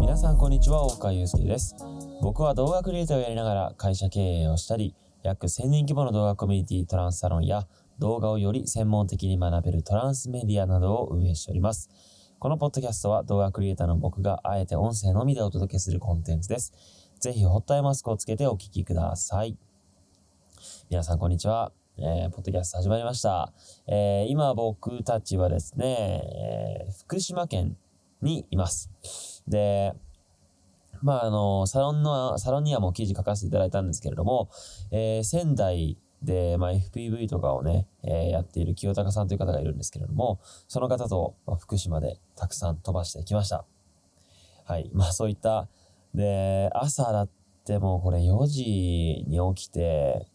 皆さんこんにちは、大川祐介です。僕は動画クリエイターをやりながら会社経営をしたり、約1000人規模の動画コミュニティトランスサロンや動画をより専門的に学べるトランスメディアなどを運営しております。このポッドキャストは動画クリエイターの僕があえて音声のみでお届けするコンテンツです。ぜひホットアイマスクをつけてお聞きください。皆さんこんにちは。えー、ポッドキャスト始まりました。えー、今僕たちはですね、えー、福島県にいます。で、まあ、あの、サロンの、サロンにはもう記事書かせていただいたんですけれども、えー、仙台で、まあ、FPV とかをね、えー、やっている清高さんという方がいるんですけれども、その方と、まあ、福島でたくさん飛ばしてきました。はい。まあ、そういった、で、朝だってもうこれ4時に起きて、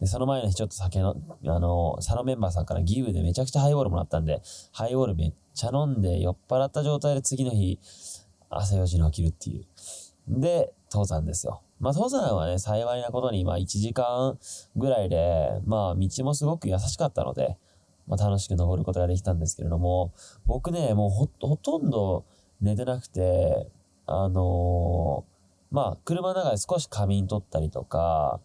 で、その前の日ちょっと酒の、あの、佐野メンバーさんからギブでめちゃくちゃハイボールもらったんで、ハイボールめっちゃ飲んで酔っ払った状態で次の日、朝4時に起きるっていう。で、登山ですよ。まあ、登山はね、幸いなことに、まあ、1時間ぐらいで、まあ、道もすごく優しかったので、まあ、楽しく登ることができたんですけれども、僕ね、もうほ、ほとんど寝てなくて、あのー、まあ、車の中で少し仮眠取ったりとか、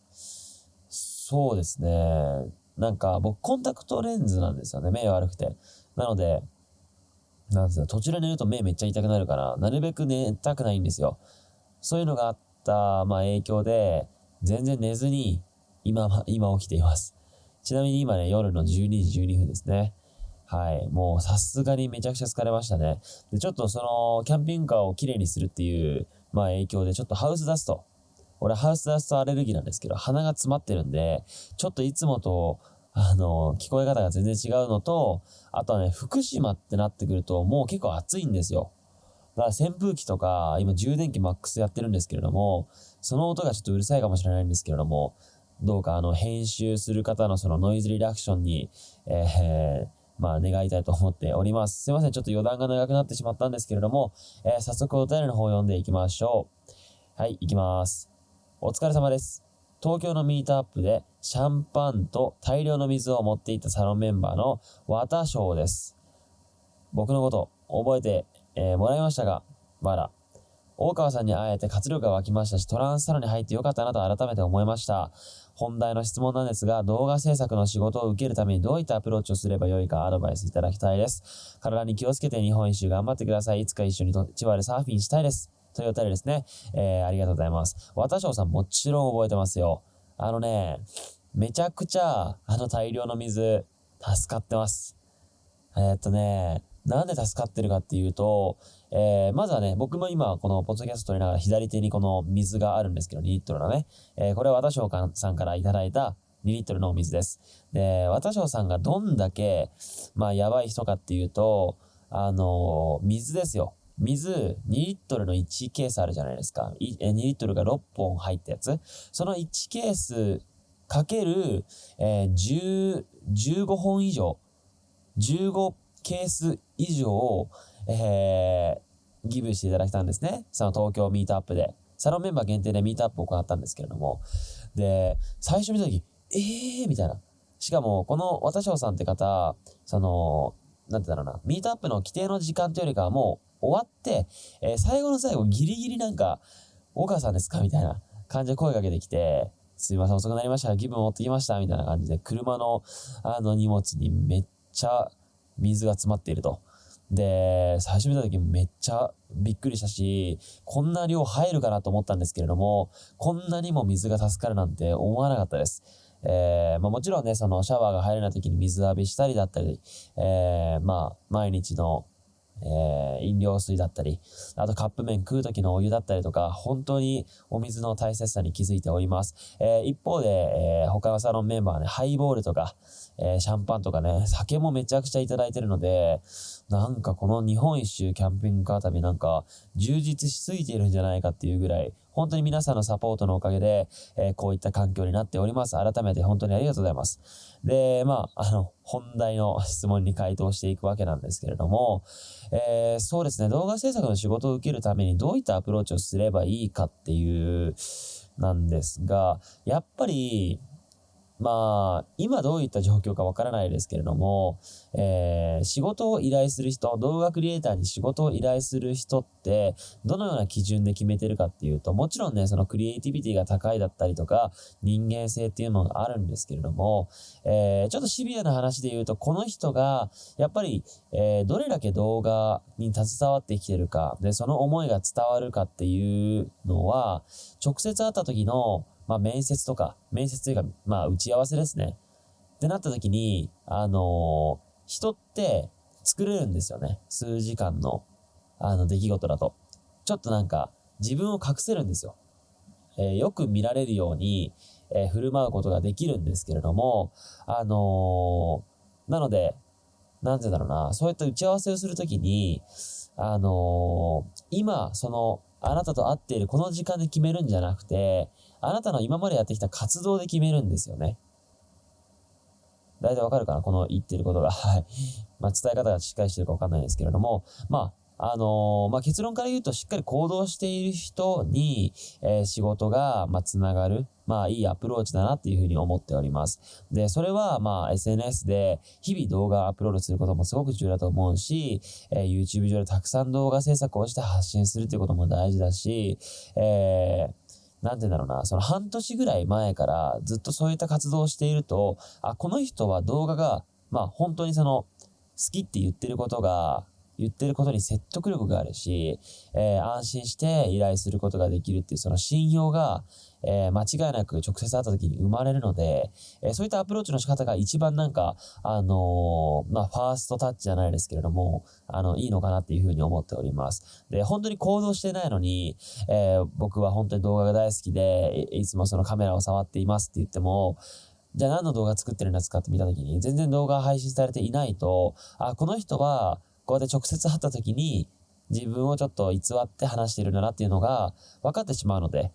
そうですね。なんか僕コンタクトレンズなんですよね。目悪くて。なので、なんですよ。途中で寝ると目めっちゃ痛くなるから、なるべく寝たくないんですよ。そういうのがあった、まあ影響で、全然寝ずに、今、今起きています。ちなみに今ね、夜の12時12分ですね。はい。もうさすがにめちゃくちゃ疲れましたね。で、ちょっとその、キャンピングカーをきれいにするっていう、まあ影響で、ちょっとハウスダスト。俺ハウスダストアレルギーなんですけど、鼻が詰まってるんで、ちょっといつもと、あの、聞こえ方が全然違うのと、あとはね、福島ってなってくると、もう結構暑いんですよ。だから扇風機とか、今充電器マックスやってるんですけれども、その音がちょっとうるさいかもしれないんですけれども、どうかあの、編集する方のそのノイズリダクションに、えー、まあ、願いたいと思っております。すいません。ちょっと余談が長くなってしまったんですけれども、えー、早速お便りの方を読んでいきましょう。はい、行きます。お疲れ様です。東京のミートアップでシャンパンと大量の水を持っていたサロンメンバーの綿翔です。僕のこと覚えて、えー、もらいましたが、まだ。大川さんに会えて活力が湧きましたし、トランスサロンに入ってよかったなと改めて思いました。本題の質問なんですが、動画制作の仕事を受けるためにどういったアプローチをすればよいかアドバイスいただきたいです。体に気をつけて日本一周頑張ってください。いつか一緒に千葉でサーフィンしたいです。というお便りですね。えー、ありがとうございます。渡翔さんもちろん覚えてますよ。あのね、めちゃくちゃ、あの大量の水、助かってます。えー、っとね、なんで助かってるかっていうと、えー、まずはね、僕も今、このポッドキャスト撮りながら左手にこの水があるんですけど、2リットルのね。えー、これは渡翔さんからいただいた2リットルのお水です。で、渡翔さんがどんだけ、まあ、やばい人かっていうと、あのー、水ですよ。水2リットルの1ケースあるじゃないですか。2リットルが6本入ったやつ。その1ケースかける、えー、15本以上、15ケース以上、えー、ギブしていただきたんですね。その東京ミートアップで。サロンメンバー限定でミートアップを行ったんですけれども。で、最初見たとき、えーみたいな。しかも、この渡翔さんって方、その、なんてだろうな、ミートアップの規定の時間というよりかはもう、終わって、えー、最後の最後ギリギリなんか、大川さんですか？みたいな感じで声かけてきて、すいません、遅くなりました。気分持ってきました。みたいな感じで、車の、あの荷物にめっちゃ水が詰まっていると。で、最初見た時めっちゃびっくりしたし、こんな量入るかな？と思ったんですけれども、こんなにも水が助かるなんて思わなかったです。えー、まあもちろんね、そのシャワーが入れない時に水浴びしたりだったり、えー、まあ毎日のえー、飲料水だったり、あとカップ麺食う時のお湯だったりとか、本当にお水の大切さに気づいております。えー、一方で、えー、他のサロンメンバーね、ハイボールとか、え、シャンパンとかね、酒もめちゃくちゃいただいてるので、なんかこの日本一周キャンピングカー旅なんか充実しすぎているんじゃないかっていうぐらい、本当に皆さんのサポートのおかげで、えー、こういった環境になっております。改めて本当にありがとうございます。で、まあ、あの、本題の質問に回答していくわけなんですけれども、えー、そうですね、動画制作の仕事を受けるためにどういったアプローチをすればいいかっていう、なんですが、やっぱり、まあ、今どういった状況かわからないですけれども、えー、仕事を依頼する人、動画クリエイターに仕事を依頼する人って、どのような基準で決めてるかっていうと、もちろんね、そのクリエイティビティが高いだったりとか、人間性っていうのがあるんですけれども、えー、ちょっとシビアな話で言うと、この人が、やっぱり、えー、どれだけ動画に携わってきてるか、で、その思いが伝わるかっていうのは、直接会った時の、まあ、面接とか、面接というか、まあ、打ち合わせですね。ってなった時に、あのー、人って作れるんですよね。数時間の、あの、出来事だと。ちょっとなんか、自分を隠せるんですよ。えー、よく見られるように、えー、振る舞うことができるんですけれども、あのー、なので、なんてだろうな、そういった打ち合わせをするときに、あの今、その、あなたと会っているこの時間で決めるんじゃなくて、あなたの今までやってきた活動で決めるんですよね。大体わかるかな？この言ってることが。はい。まあ、伝え方がしっかりしてるかわかんないですけれども、まあ、あの、まあ、結論から言うとしっかり行動している人に、えー、仕事が、まあ、つながる。まあ、いいアプローチだなっていうふうに思っております。で、それは、まあ、SNS で日々動画アップロードすることもすごく重要だと思うし、えー、YouTube 上でたくさん動画制作をして発信するっていうことも大事だし、えー、なんて言うんだろうな、その半年ぐらい前からずっとそういった活動をしていると、あ、この人は動画が、まあ本当にその、好きって言ってることが、言ってることに説得力があるし、えー、安心して依頼することができるっていうその信用が、えー、間違いなく直接会った時に生まれるので、えー、そういったアプローチの仕方が一番なんか、あのー、まあ、ファーストタッチじゃないですけれども、あの、いいのかなっていうふうに思っております。で、本当に行動してないのに、え僕は本当に動画が大好きで、いつもそのカメラを触っていますって言っても、じゃあ何の動画作ってるんですかって見たときに、全然動画配信されていないと、あ、この人は、こうやって直接会ったときに、自分をちょっと偽って話してるんだなっていうのが分かってしまうので、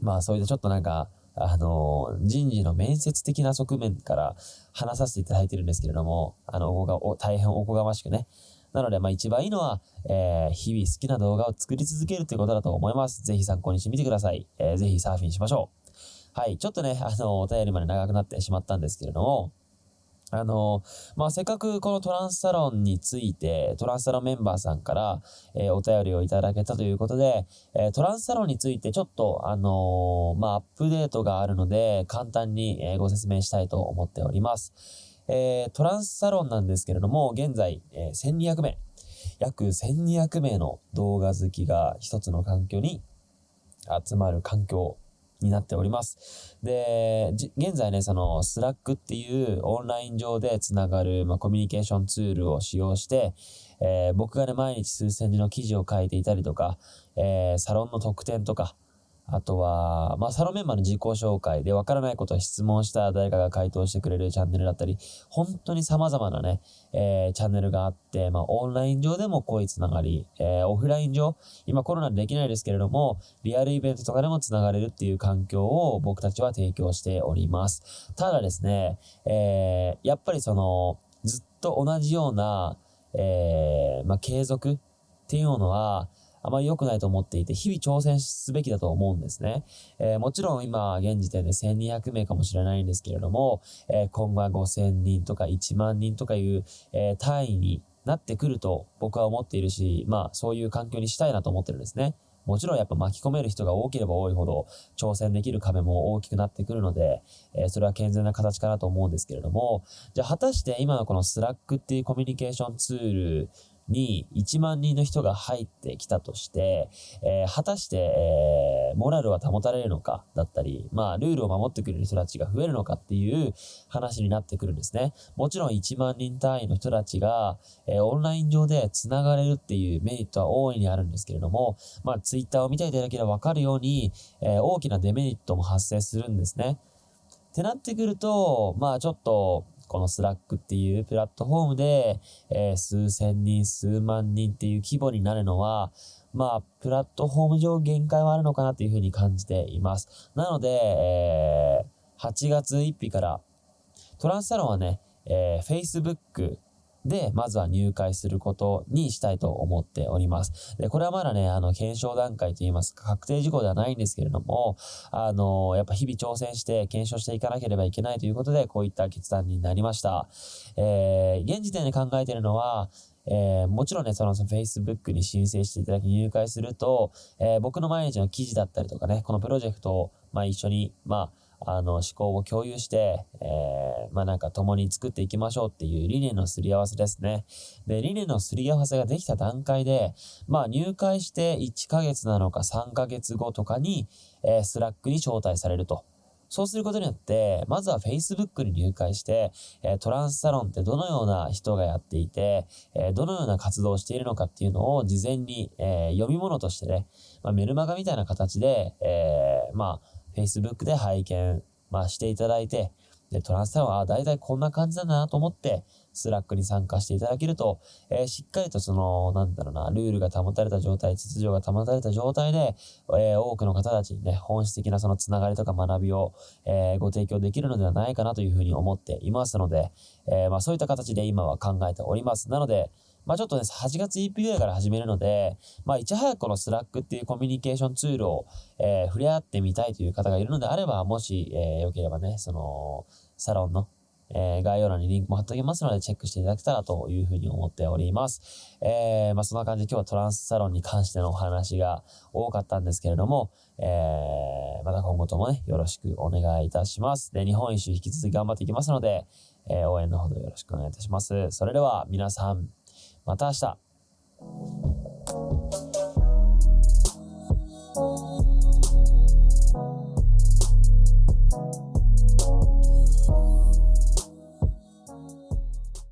まあそういったちょっとなんか、あの、人事の面接的な側面から話させていただいてるんですけれども、あの、おこが、大変おこがましくね。なので、まあ一番いいのは、えー、日々好きな動画を作り続けるということだと思います。ぜひ参考にしてみてください。えー、ぜひサーフィンしましょう。はい。ちょっとね、あの、お便りまで長くなってしまったんですけれども、あの、まあ、せっかくこのトランスサロンについて、トランスサロンメンバーさんから、えー、お便りをいただけたということで、えー、トランスサロンについてちょっと、あのー、まあ、アップデートがあるので、簡単に、えご説明したいと思っております。えトランスサロンなんですけれども、現在、え1200名、約1200名の動画好きが一つの環境に集まる環境になっております。で、現在ね、その、 Slack っていうオンライン上でつながる、まあ、コミュニケーションツールを使用して、えー、僕がね、毎日数千字の記事を書いていたりとか、えー、サロンの特典とか、あとは、まあ、サロンメンバーの自己紹介でわからないことを質問した誰かが回答してくれるチャンネルだったり、本当に様々なね、えー、チャンネルがあって、まあ、オンライン上でも濃いつながり、えー、オフライン上、今コロナでできないですけれども、リアルイベントとかでもつながれるっていう環境を僕たちは提供しております。ただですね、えー、やっぱりその、ずっと同じような、えー、まあ、継続っていうのは、あまり良くないと思っていて、日々挑戦すべきだと思うんですね。えー、もちろん今、現時点で1200名かもしれないんですけれども、えー、今後は5000人とか1万人とかいう、えー、単位になってくると僕は思っているし、まあそういう環境にしたいなと思ってるんですね。もちろんやっぱ巻き込める人が多ければ多いほど挑戦できる壁も大きくなってくるので、えー、それは健全な形かなと思うんですけれども、じゃあ果たして今のこの Slack っていうコミュニケーションツールに1万人の人が入ってきたとして、えー、果たして、えー、モラルは保たれるのかだったり、まあ、ルールを守ってくれる人たちが増えるのかっていう話になってくるんですね。もちろん1万人単位の人たちが、えー、オンライン上で繋がれるっていうメリットは大いにあるんですけれども、まあ、ツイッターを見ていただければわかるように、え大きなデメリットも発生するんですね。ってなってくると、まあちょっと、この Slack っていうプラットフォームで、えー、数千人、数万人っていう規模になるのは、まあ、プラットフォーム上限界はあるのかなというふうに感じています。なので、えー、8月1日から、トランスサロンはね、えー、Facebook、で、まずは入会することにしたいと思っております。で、これはまだね、あの、検証段階といいますか、確定事項ではないんですけれども、あの、やっぱ日々挑戦して検証していかなければいけないということで、こういった決断になりました。えー、現時点で考えているのは、えー、もちろんね、その Facebook に申請していただき入会すると、えー、僕の毎日の記事だったりとかね、このプロジェクトを、まあ一緒に、まあ、あの、思考を共有して、えー、まあなんか共に作っていきましょうっていう理念のすり合わせですね。で、理念のすり合わせができた段階で、まあ入会して1ヶ月なのか3ヶ月後とかに、えー、 Slack に招待されると。そうすることによって、まずは Facebook に入会して、えトランスサロンってどのような人がやっていて、えどのような活動をしているのかっていうのを事前に、え読み物としてね、まあ、メルマガみたいな形で、え、まあ、Facebook で拝見、まあ、していただいて、で、トランスサロンは大体こんな感じなんだなと思って、 Slack に参加していただけると、えー、しっかりとその、なんだろうな、ルールが保たれた状態、秩序が保たれた状態で、えー、多くの方たちにね、本質的なそのつながりとか学びを、えー、ご提供できるのではないかなというふうに思っていますので、えまあそういった形で今は考えております。なので、まあちょっとね、8月1日ぐらいから始めるので、まあいち早くこの Slack っていうコミュニケーションツールを、えー、触れ合ってみたいという方がいるのであれば、もし、えー、よければね、その、サロンの、えー、概要欄にリンクも貼っておきますので、チェックしていただけたらというふうに思っております。えー、まあ、そんな感じで今日はトランスサロンに関してのお話が多かったんですけれども、えー、また今後ともね、よろしくお願いいたします。で、日本一周引き続き頑張っていきますので、えー、応援のほどよろしくお願いいたします。それでは皆さん、また明日。